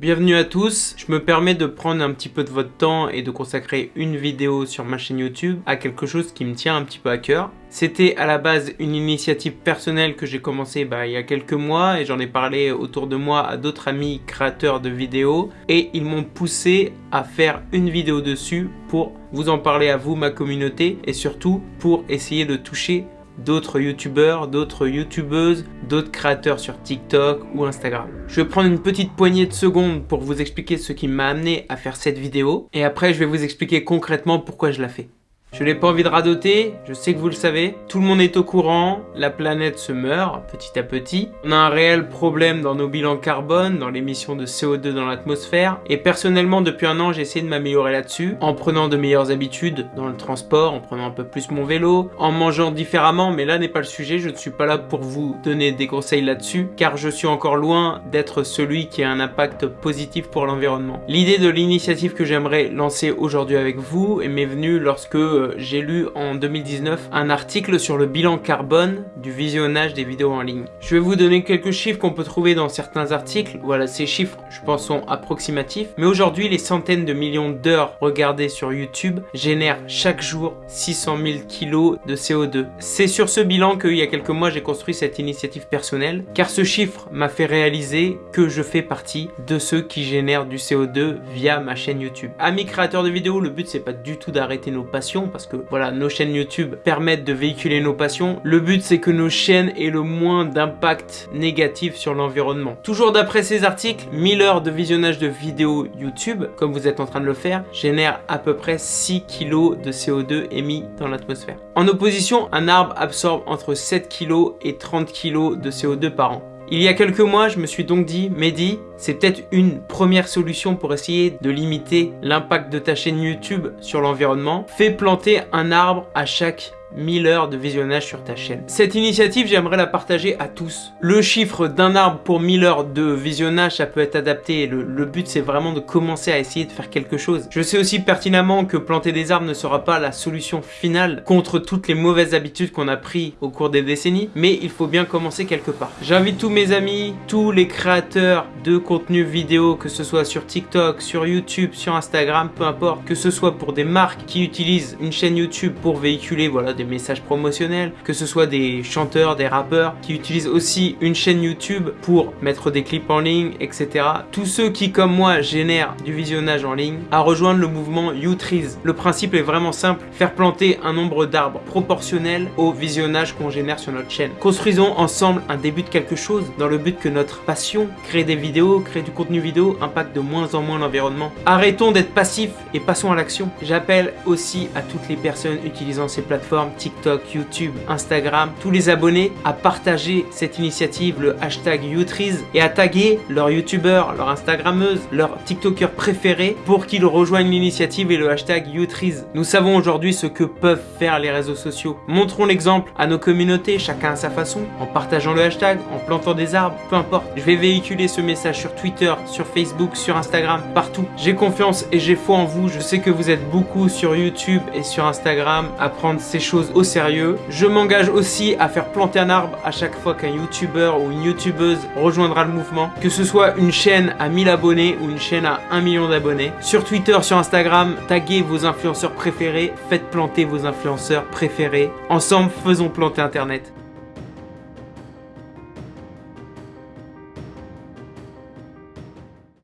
Bienvenue à tous, je me permets de prendre un petit peu de votre temps et de consacrer une vidéo sur ma chaîne YouTube à quelque chose qui me tient un petit peu à cœur. C'était à la base une initiative personnelle que j'ai commencé bah, il y a quelques mois et j'en ai parlé autour de moi à d'autres amis créateurs de vidéos et ils m'ont poussé à faire une vidéo dessus pour vous en parler à vous, ma communauté et surtout pour essayer de toucher d'autres youtubeurs, d'autres youtubeuses, d'autres créateurs sur TikTok ou Instagram. Je vais prendre une petite poignée de secondes pour vous expliquer ce qui m'a amené à faire cette vidéo et après je vais vous expliquer concrètement pourquoi je la fais. Je n'ai pas envie de radoter, je sais que vous le savez. Tout le monde est au courant, la planète se meurt petit à petit. On a un réel problème dans nos bilans carbone, dans l'émission de CO2 dans l'atmosphère. Et personnellement, depuis un an, j'ai essayé de m'améliorer là-dessus, en prenant de meilleures habitudes dans le transport, en prenant un peu plus mon vélo, en mangeant différemment, mais là n'est pas le sujet, je ne suis pas là pour vous donner des conseils là-dessus, car je suis encore loin d'être celui qui a un impact positif pour l'environnement. L'idée de l'initiative que j'aimerais lancer aujourd'hui avec vous m'est venue lorsque j'ai lu en 2019 un article sur le bilan carbone du visionnage des vidéos en ligne. Je vais vous donner quelques chiffres qu'on peut trouver dans certains articles. Voilà, ces chiffres, je pense, sont approximatifs. Mais aujourd'hui, les centaines de millions d'heures regardées sur YouTube génèrent chaque jour 600 000 kilos de CO2. C'est sur ce bilan qu'il y a quelques mois, j'ai construit cette initiative personnelle, car ce chiffre m'a fait réaliser que je fais partie de ceux qui génèrent du CO2 via ma chaîne YouTube. Amis créateurs de vidéos, le but c'est pas du tout d'arrêter nos passions, parce que voilà, nos chaînes YouTube permettent de véhiculer nos passions. Le but, c'est que nos chaînes aient le moins d'impact négatif sur l'environnement. Toujours d'après ces articles, 1000 heures de visionnage de vidéos YouTube, comme vous êtes en train de le faire, génèrent à peu près 6 kg de CO2 émis dans l'atmosphère. En opposition, un arbre absorbe entre 7 kg et 30 kg de CO2 par an. Il y a quelques mois, je me suis donc dit, Mehdi, c'est peut-être une première solution pour essayer de limiter l'impact de ta chaîne YouTube sur l'environnement. Fais planter un arbre à chaque 1000 heures de visionnage sur ta chaîne. Cette initiative, j'aimerais la partager à tous. Le chiffre d'un arbre pour 1000 heures de visionnage, ça peut être adapté. Le, but, c'est vraiment de commencer à essayer de faire quelque chose. Je sais aussi pertinemment que planter des arbres ne sera pas la solution finale contre toutes les mauvaises habitudes qu'on a pris au cours des décennies, mais il faut bien commencer quelque part. J'invite tous mes amis, tous les créateurs de contenu vidéo, que ce soit sur TikTok, sur YouTube, sur Instagram, peu importe, que ce soit pour des marques qui utilisent une chaîne YouTube pour véhiculer voilà, des messages promotionnels, que ce soit des chanteurs, des rappeurs qui utilisent aussi une chaîne YouTube pour mettre des clips en ligne, etc. Tous ceux qui, comme moi, génèrent du visionnage en ligne, à rejoindre le mouvement YouTrees. Le principe est vraiment simple, faire planter un nombre d'arbres proportionnel au visionnage qu'on génère sur notre chaîne. Construisons ensemble un début de quelque chose dans le but que notre passion, créer des vidéos, créer du contenu vidéo, impacte de moins en moins l'environnement. Arrêtons d'être passifs et passons à l'action. J'appelle aussi à toutes les personnes utilisant ces plateformes TikTok, YouTube, Instagram, tous les abonnés à partager cette initiative, le hashtag YouTrees et à taguer leurs youtubeurs, leurs instagrammeuses, leurs tiktokers préférés pour qu'ils rejoignent l'initiative et le hashtag YouTrees. Nous savons aujourd'hui ce que peuvent faire les réseaux sociaux. Montrons l'exemple à nos communautés, chacun à sa façon, en partageant le hashtag, en plantant des arbres, peu importe. Je vais véhiculer ce message sur Twitter, sur Facebook, sur Instagram, partout. J'ai confiance et j'ai foi en vous. Je sais que vous êtes beaucoup sur YouTube et sur Instagram à prendre ces au sérieux. Je m'engage aussi à faire planter un arbre à chaque fois qu'un youtubeur ou une youtubeuse rejoindra le mouvement. Que ce soit une chaîne à 1000 abonnés ou une chaîne à 1 million d'abonnés. Sur Twitter, sur Instagram, taguez vos influenceurs préférés. Faites planter vos influenceurs préférés. Ensemble, faisons planter Internet.